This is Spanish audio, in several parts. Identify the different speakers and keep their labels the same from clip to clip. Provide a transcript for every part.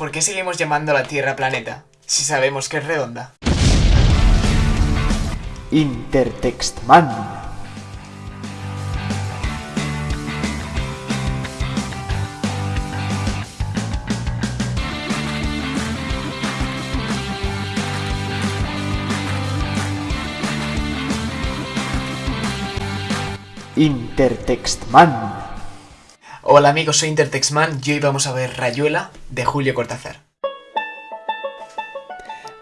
Speaker 1: ¿Por qué seguimos llamando a la Tierra planeta si sabemos que es redonda?
Speaker 2: Intertextman. Intertextman.
Speaker 1: Hola amigos, soy Intertextman y hoy vamos a ver Rayuela de Julio Cortázar.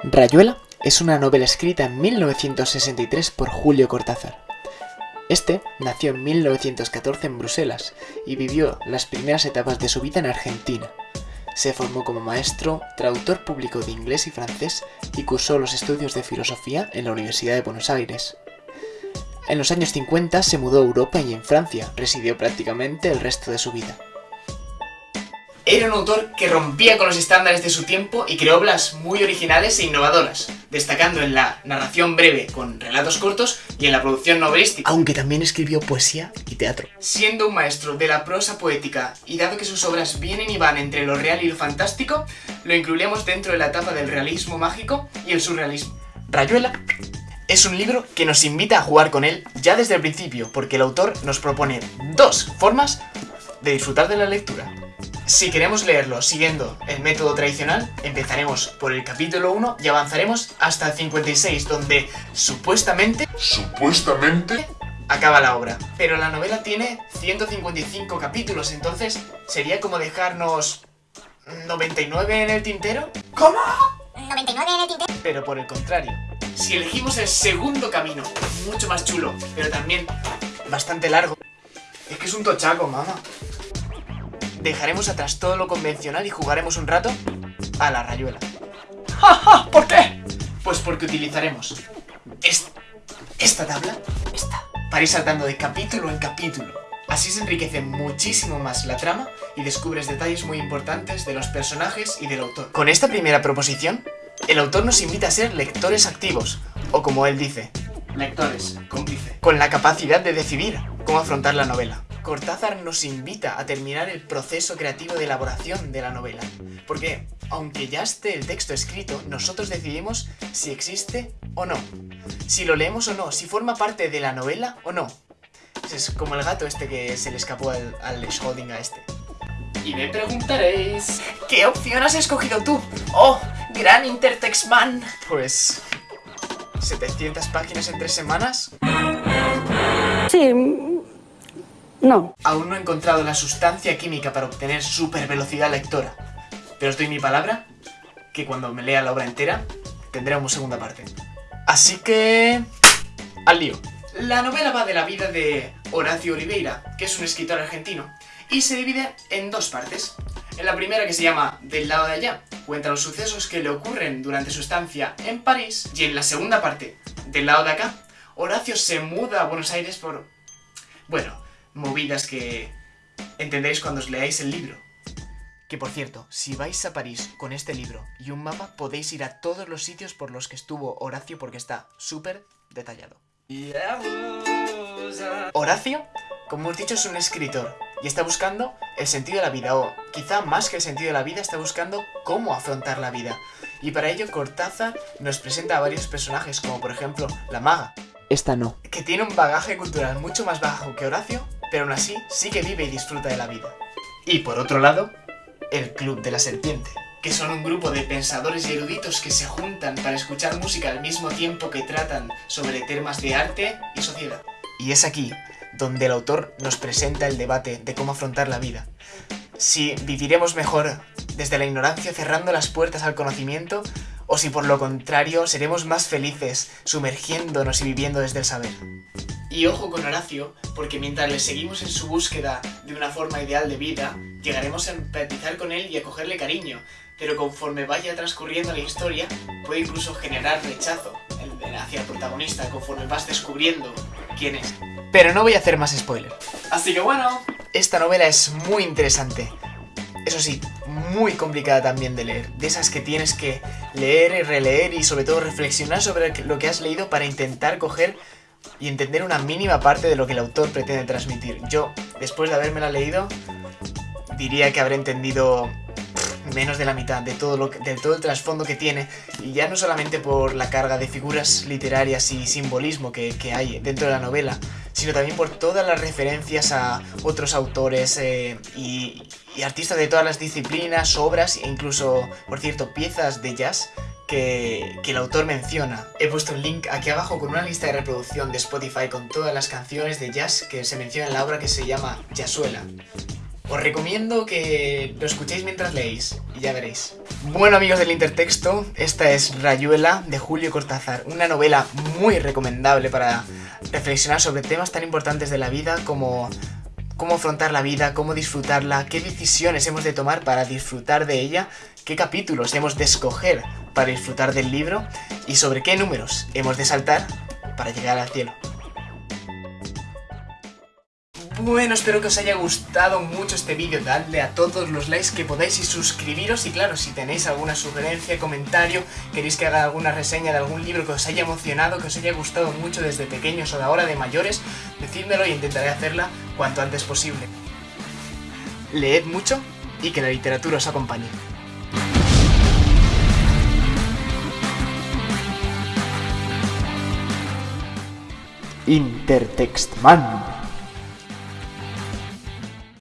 Speaker 1: Rayuela es una novela escrita en 1963 por Julio Cortázar. Este nació en 1914 en Bruselas y vivió las primeras etapas de su vida en Argentina. Se formó como maestro, traductor público de inglés y francés y cursó los estudios de filosofía en la Universidad de Buenos Aires. En los años 50 se mudó a Europa y en Francia residió prácticamente el resto de su vida. Era un autor que rompía con los estándares de su tiempo y creó obras muy originales e innovadoras, destacando en la narración breve con relatos cortos y en la producción novelística, aunque también escribió poesía y teatro. Siendo un maestro de la prosa poética y dado que sus obras vienen y van entre lo real y lo fantástico, lo incluiremos dentro de la etapa del realismo mágico y el surrealismo. Rayuela es un libro que nos invita a jugar con él ya desde el principio, porque el autor nos propone dos formas de disfrutar de la lectura. Si queremos leerlo siguiendo el método tradicional, empezaremos por el capítulo 1 y avanzaremos hasta el 56, donde supuestamente...
Speaker 3: Supuestamente...
Speaker 1: Acaba la obra. Pero la novela tiene 155 capítulos, entonces sería como dejarnos... 99 en el tintero.
Speaker 4: ¿Cómo? 99 en el tintero.
Speaker 1: Pero por el contrario, si elegimos el segundo camino, mucho más chulo, pero también bastante largo, es que es un tochaco, mamá. Dejaremos atrás todo lo convencional y jugaremos un rato a la rayuela.
Speaker 2: ¡Ja, ja! ¿Por qué?
Speaker 1: Pues porque utilizaremos esta, esta tabla, esta, para ir saltando de capítulo en capítulo. Así se enriquece muchísimo más la trama y descubres detalles muy importantes de los personajes y del autor. Con esta primera proposición, el autor nos invita a ser lectores activos, o como él dice, lectores, cómplice, con la capacidad de decidir cómo afrontar la novela. Cortázar nos invita a terminar el proceso creativo de elaboración de la novela, porque aunque ya esté el texto escrito, nosotros decidimos si existe o no, si lo leemos o no, si forma parte de la novela o no. Es como el gato este que se le escapó al, al Schrödinger a este. Y me preguntaréis... ¿Qué opción has escogido tú? ¡Oh! ¡Gran Intertextman! Pues... ¿700 páginas en tres semanas?
Speaker 5: Sí... No.
Speaker 1: Aún no he encontrado la sustancia química para obtener super velocidad lectora. Pero os doy mi palabra que cuando me lea la obra entera tendré una segunda parte. Así que... al lío. La novela va de la vida de Horacio Oliveira, que es un escritor argentino, y se divide en dos partes. En la primera, que se llama Del lado de allá, cuenta los sucesos que le ocurren durante su estancia en París, y en la segunda parte, Del lado de acá, Horacio se muda a Buenos Aires por... bueno, movidas que entenderéis cuando os leáis el libro. Que por cierto, si vais a París con este libro y un mapa, podéis ir a todos los sitios por los que estuvo Horacio porque está súper detallado. Horacio, como hemos dicho, es un escritor y está buscando el sentido de la vida, o quizá más que el sentido de la vida, está buscando cómo afrontar la vida. Y para ello Cortázar nos presenta a varios personajes, como por ejemplo la maga.
Speaker 2: Esta no.
Speaker 1: Que tiene un bagaje cultural mucho más bajo que Horacio, pero aún así sí que vive y disfruta de la vida. Y por otro lado, el Club de la Serpiente, que son un grupo de pensadores y eruditos que se juntan para escuchar música al mismo tiempo que tratan sobre temas de arte y sociedad. Y es aquí donde el autor nos presenta el debate de cómo afrontar la vida. Si viviremos mejor desde la ignorancia cerrando las puertas al conocimiento, o si por lo contrario seremos más felices sumergiéndonos y viviendo desde el saber. Y ojo con Horacio, porque mientras le seguimos en su búsqueda de una forma ideal de vida, llegaremos a empatizar con él y a cogerle cariño, pero conforme vaya transcurriendo la historia, puede incluso generar rechazo hacia el protagonista conforme vas descubriendo quién es. Pero no voy a hacer más spoiler. Así que bueno, esta novela es muy interesante. Eso sí, muy complicada también de leer. De esas que tienes que leer y releer y sobre todo reflexionar sobre lo que has leído para intentar coger y entender una mínima parte de lo que el autor pretende transmitir. Yo, después de habérmela leído, diría que habré entendido menos de la mitad de todo, lo de todo el trasfondo que tiene, y ya no solamente por la carga de figuras literarias y simbolismo que, que hay dentro de la novela, sino también por todas las referencias a otros autores eh, y, artistas de todas las disciplinas, obras e incluso, por cierto, piezas de jazz que, que el autor menciona. He puesto un link aquí abajo con una lista de reproducción de Spotify con todas las canciones de jazz que se mencionan en la obra que se llama Jazzuela. Os recomiendo que lo escuchéis mientras leéis y ya veréis. Bueno amigos del intertexto, esta es Rayuela de Julio Cortázar, una novela muy recomendable para reflexionar sobre temas tan importantes de la vida como cómo afrontar la vida, cómo disfrutarla, qué decisiones hemos de tomar para disfrutar de ella, qué capítulos hemos de escoger para disfrutar del libro y sobre qué números hemos de saltar para llegar al cielo. Bueno, espero que os haya gustado mucho este vídeo, dadle a todos los likes que podáis y suscribiros y claro, si tenéis alguna sugerencia, comentario, queréis que haga alguna reseña de algún libro que os haya emocionado, que os haya gustado mucho desde pequeños o de ahora de mayores, decídmelo y intentaré hacerla cuanto antes posible. Leed mucho y que la literatura os acompañe.
Speaker 2: Intertextman.